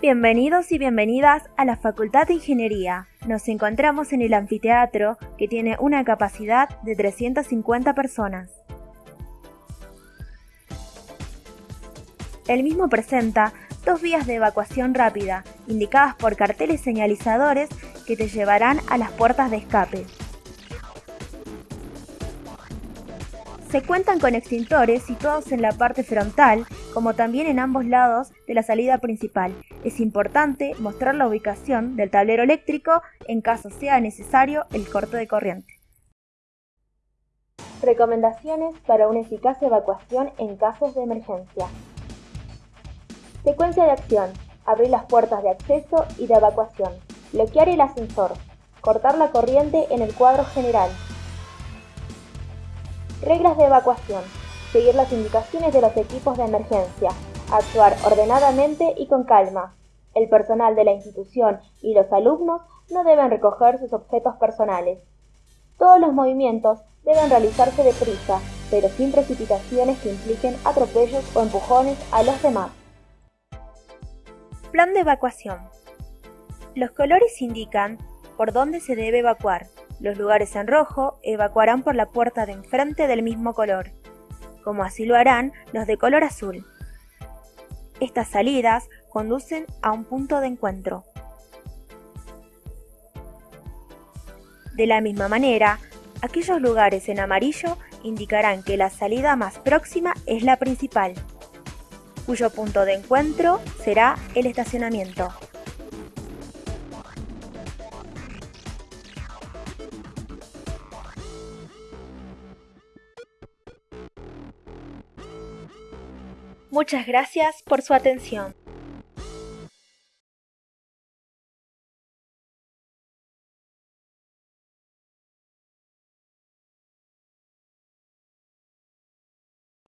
Bienvenidos y bienvenidas a la Facultad de Ingeniería. Nos encontramos en el anfiteatro que tiene una capacidad de 350 personas. El mismo presenta dos vías de evacuación rápida, indicadas por carteles señalizadores que te llevarán a las puertas de escape. Se cuentan con extintores situados en la parte frontal, como también en ambos lados de la salida principal. Es importante mostrar la ubicación del tablero eléctrico en caso sea necesario el corte de corriente. Recomendaciones para una eficaz evacuación en casos de emergencia. Secuencia de acción. Abrir las puertas de acceso y de evacuación. Bloquear el ascensor. Cortar la corriente en el cuadro general. Reglas de evacuación. Seguir las indicaciones de los equipos de emergencia. Actuar ordenadamente y con calma. El personal de la institución y los alumnos no deben recoger sus objetos personales. Todos los movimientos deben realizarse deprisa, pero sin precipitaciones que impliquen atropellos o empujones a los demás. Plan de evacuación. Los colores indican por dónde se debe evacuar. Los lugares en rojo evacuarán por la puerta de enfrente del mismo color, como así lo harán los de color azul. Estas salidas conducen a un punto de encuentro. De la misma manera, aquellos lugares en amarillo indicarán que la salida más próxima es la principal cuyo punto de encuentro será el estacionamiento. Muchas gracias por su atención.